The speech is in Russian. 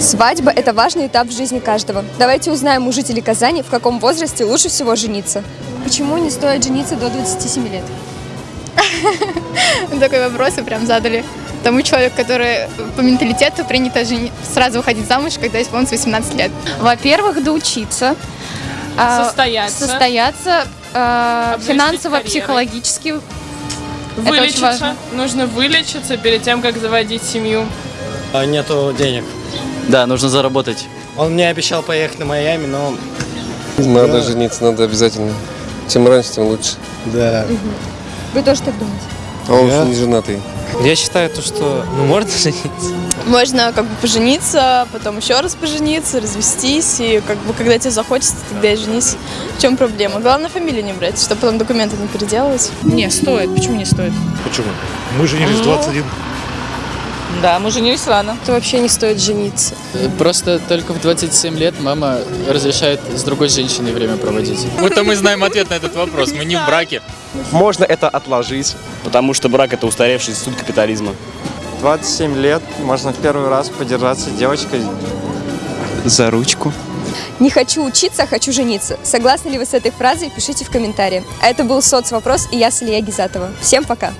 Свадьба – это важный этап в жизни каждого. Давайте узнаем у жителей Казани, в каком возрасте лучше всего жениться. Почему не стоит жениться до 27 лет? Такой вопрос вы прям задали тому человеку, который по менталитету принято жени- сразу выходить замуж, когда исполнится 18 лет. Во-первых, доучиться. а, Состояться. Состояться а, Обзавестись финансово, карьерой. психологически. Это очень Вылечиться. важно. Нужно вылечиться перед тем, как заводить семью. А, Нету денег. Да, нужно заработать. Он мне обещал поехать на Майами, но... Надо Да. жениться, надо обязательно. Чем раньше, тем лучше. Да. Вы тоже так думаете? А он Я? не женатый. Я считаю, то, что ну, можно жениться. Можно как бы пожениться, потом еще раз пожениться, развестись, и как бы когда тебе захочется, тогда и женись. В чем проблема? Главное фамилию не брать, чтобы потом документы не переделывать. Не, стоит. Почему не стоит? Почему? Мы женились в 21. Да, мы женились рано. Это вообще не стоит жениться. Просто только в 27 лет мама разрешает с другой женщиной время проводить. Будто мы знаем ответ на этот вопрос. Мы не в браке. Можно это отложить. Потому что брак это устаревший институт капитализма. 27 лет, можно в первый раз подержаться с девочкой. За ручку. Не хочу учиться, а хочу жениться. Согласны ли вы с этой фразой? Пишите в комментарии. А это был соцвопрос и я Салия Гизатова. Всем пока!